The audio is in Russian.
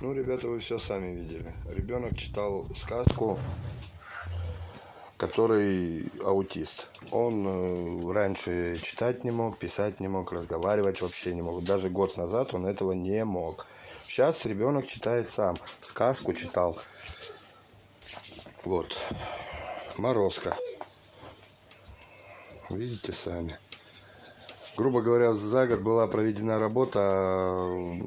Ну, ребята, вы все сами видели. Ребенок читал сказку, который аутист. Он э, раньше читать не мог, писать не мог, разговаривать вообще не мог. Даже год назад он этого не мог. Сейчас ребенок читает сам. Сказку читал. Вот. Морозко. Видите сами. Грубо говоря, за год была проведена работа а,